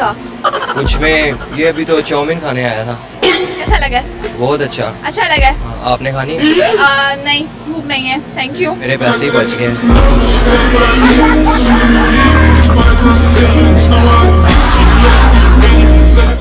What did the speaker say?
था। कुछ में ये अभी तो चाउमीन खाने आया था। कैसा लगा? बहुत अच्छा। अच्छा लगा। हाँ, आपने खानी? आ, नहीं भूख नहीं है। थैंक यू मेरे पैसे ही बच गए।